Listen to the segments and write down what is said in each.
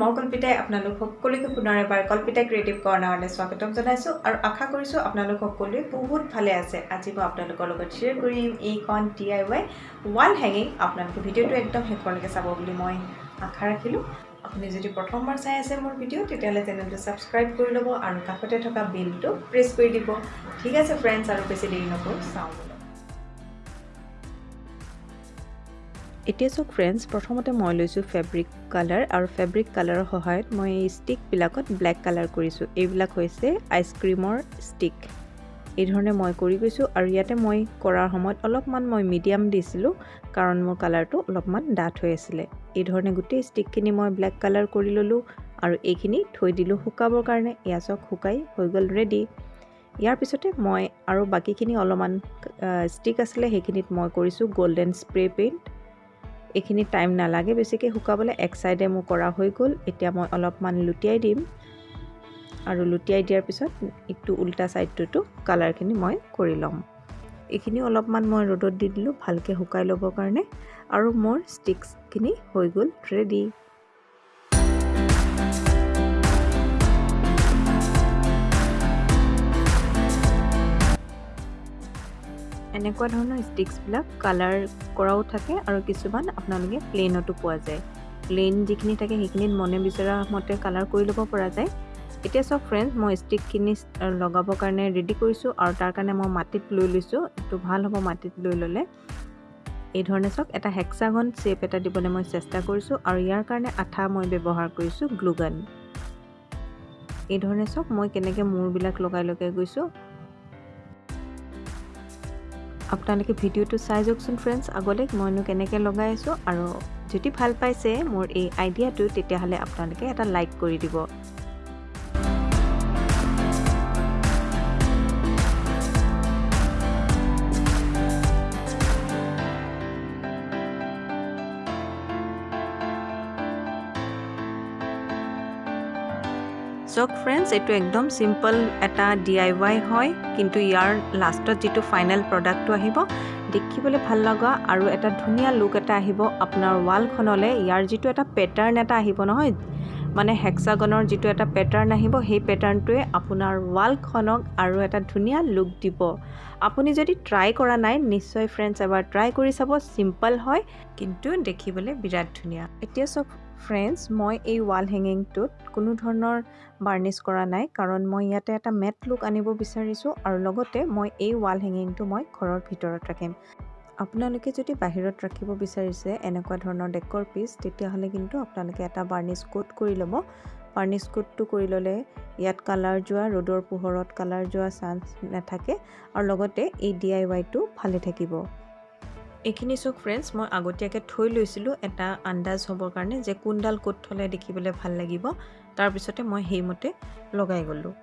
মই কল্পিতাই আপোনালোক সকলোকে পুনৰ এবাৰ কল্পিতা ক্ৰিয়েটিভ কৰ্ণাৰলৈ স্বাগতম জনাইছোঁ আৰু আশা কৰিছোঁ আপোনালোক সকলোৱে বহুত ভালে আছে। আজি মই আপোনালোকৰ লগত শ্বেয়াৰ কৰিম এইখন ডি আই ৱাই ৱাল হেঙিং আপোনালোকে ভিডিঅ'টো একদম শেষলৈকে চাব বুলি মই আশা ৰাখিলোঁ। আপুনি যদি প্ৰথমবাৰ চাই আছে মোৰ ভিডিঅ' তেতিয়াহ'লে চেনেলটো ছাবস্ক্ৰাইব কৰি ল'ব আৰু কাষতে থকা বিলটো প্ৰেছ কৰি দিব। ঠিক আছে ফ্ৰেণ্ডছ আৰু বেছি দেৰি নকৰোঁ। চাওঁ। এতিয়া চাওক ফ্ৰেণ্ডছ প্ৰথমতে মই লৈছোঁ ফেব্ৰিক কালাৰ আৰু ফেব্ৰিক কালাৰৰ সহায়ত মই এই ষ্টিকবিলাকত ব্লেক কালাৰ কৰিছোঁ। এইবিলাক হৈছে আইচক্ৰীমৰ ষ্টিক এইধৰণে মই কৰি গৈছোঁ আৰু ইয়াতে মই কৰাৰ সময়ত অলপমান মই মিডিয়াম দিছিলোঁ কাৰণ মোৰ কালাৰটো অলপমান ডাঠ হৈ আছিলে। এইধৰণে গোটেই ষ্টিকখিনি মই ব্লেক কালাৰ কৰি ল'লোঁ আৰু এইখিনি থৈ দিলোঁ শুকাবৰ কাৰণে। এয়া চাওক শুকাই হৈ গ'ল ৰেডি ইয়াৰ পিছতে মই আৰু বাকীখিনি অলপমান ষ্টিক আছিলে সেইখিনিত মই কৰিছোঁ গল্ডেন স্প্ৰে পেইণ্ট এইখিনি টাইম নালাগে বেছিকৈ শুকাবলৈ এক চাইডে মোৰ কৰা হৈ গ'ল। এতিয়া মই অলপমান লুটিয়াই দিম। আৰু লুটিয়াই দিয়াৰ পিছত ইটো উল্টা ছাইডটোতো কালাৰখিনি মই কৰি ল'ম। এইখিনি অলপমান মই ৰ'দত দি দিলোঁ ভালকৈ শুকাই ল'বৰ কাৰণে। আৰু মোৰ ষ্টিক্সখিনি হৈ গ'ল ৰেডি এনেকুৱা ধৰণৰ ষ্টিক্সবিলাক কালাৰ কৰাও থাকে আৰু কিছুমান আপোনালোকে প্লেইনতো পোৱা যায়। প্লেইন যিখিনি থাকে সেইখিনিত মনে বিচৰা মতে কালাৰ কৰি ল'ব পৰা যায়। এতিয়া চব ফ্ৰেণ্ডছ মই ষ্টিকখিনি লগাবৰ কাৰণে ৰেডি কৰিছোঁ আৰু তাৰ কাৰণে মই মাটিত লৈ লৈছোঁ। এইটো ভাল হ'ব মাটিত লৈ ল'লে। এই ধৰণে চাওক এটা হেক্সাগন শ্বেপ এটা দিবলৈ মই চেষ্টা কৰিছোঁ আৰু ইয়াৰ কাৰণে আঠা মই ব্যৱহাৰ কৰিছোঁ গ্লুগান। এই ধৰণে চাওক মই কেনেকৈ মূৰবিলাক লগাই লগাই গৈছোঁ। আপোনালোকে ভিডিঅ'টো চাই যাওকচোন ফ্ৰেণ্ডছ আগলৈ মইনো কেনেকৈ লগাই আছোঁ আৰু যদি ভাল পাইছে মোৰ এই আইডিয়াটো তেতিয়াহ'লে আপোনালোকে এটা লাইক কৰি দিব। চক ফ্ৰেণ্ডছ এইটো একদম চিম্পল এটা ডি আই ৱাই হয় কিন্তু ইয়াৰ লাষ্টত যিটো ফাইনেল প্ৰডাক্টটো আহিব দেখিবলৈ ভাল লগা আৰু এটা ধুনীয়া লুক এটা আহিব আপোনাৰ ৱালখনলৈ ইয়াৰ যিটো এটা পেটাৰ্ণ এটা আহিব নহয় মানে হেক্সাগনৰ যিটো এটা পেটাৰ্ণ আহিব সেই পেটাৰ্ণটোৱে আপোনাৰ ৱালখনক আৰু এটা ধুনীয়া লুক দিব। আপুনি যদি ট্ৰাই কৰা নাই নিশ্চয় ফ্ৰেণ্ডছ এবাৰ ট্ৰাই কৰি চাব চিম্পল হয় কিন্তু দেখিবলৈ বিৰাট ধুনীয়া। এতিয়া চব ফ্ৰেণ্ডছ মই এই ৱাল হেঙিংটোত কোনো ধৰণৰ বাৰ্নিছ কৰা নাই কাৰণ মই ইয়াতে এটা মেট লুক আনিব বিচাৰিছোঁ আৰু লগতে মই এই ৱাল হেঙিংটো মই ঘৰৰ ভিতৰত ৰাখিম। আপোনালোকে যদি বাহিৰত ৰাখিব বিচাৰিছে এনেকুৱা ধৰণৰ ডেকৰ পিচ তেতিয়াহ'লে কিন্তু আপোনালোকে এটা বাৰ্নিছ কোট কৰি ল'ব। বাৰ্নিছ কোটটো কৰি ল'লে ইয়াত কালাৰ যোৱা ৰ'দৰ পোহৰত কালাৰ যোৱা চান্স নাথাকে আৰু লগতে এই ডি আই ৱাইটো ভালে থাকিব। এইখিনি চক ফ্ৰেণ্ডছ মই আগতীয়াকৈ থৈ লৈছিলোঁ এটা আন্দাজ হ'বৰ কাৰণে যে কোনডাল ক'ত থ'লে দেখিবলৈ ভাল লাগিব। তাৰপিছতে মই সেইমতে লগাই গ'লোঁ।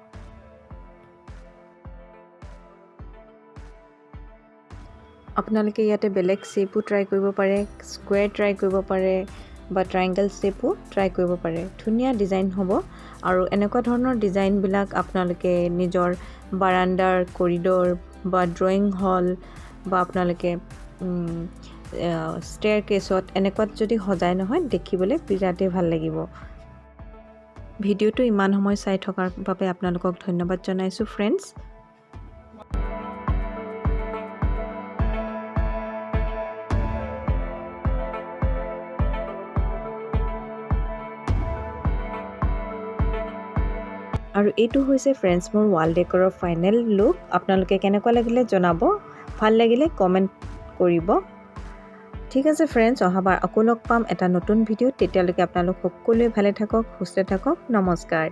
আপোনালোকে ইয়াতে বেলেগ শ্বেপো ট্ৰাই কৰিব পাৰে স্কুৱেৰ ট্ৰাই কৰিব পাৰে বা ট্ৰাইংগল শ্বেপো ট্ৰাই কৰিব পাৰে। ধুনীয়া ডিজাইন হ'ব। আৰু এনেকুৱা ধৰণৰ ডিজাইনবিলাক আপোনালোকে নিজৰ বাৰাণ্ডাৰ কৰিডৰ বা ড্ৰয়িং হল বা আপোনালোকে ষ্টেয়াৰ কেছত এনেকুৱাত যদি সজাই নহয় দেখিবলৈ বিৰাটেই ভাল লাগিব। ভিডিঅ'টো ইমান সময় চাই থকাৰ বাবে আপোনালোকক ধন্যবাদ জনাইছোঁ ফ্ৰেণ্ডছ আৰু এইটো হৈছে ফ্ৰেণ্ডছ মোৰ ৱাল ডেকৰৰ ফাইনেল লুক আপোনালোকে কেনেকুৱা লাগিলে জনাব? ভাল লাগিলে কমেণ্ট কৰিব। ঠিক আছে ফ্ৰেণ্ডছ অহাবাৰ আকৌ লগ পাম এটা নতুন ভিডিঅ'ত। তেতিয়ালৈকে আপোনালোক সকলোৱে ভালে থাকক সুস্থ থাকক। নমস্কাৰ।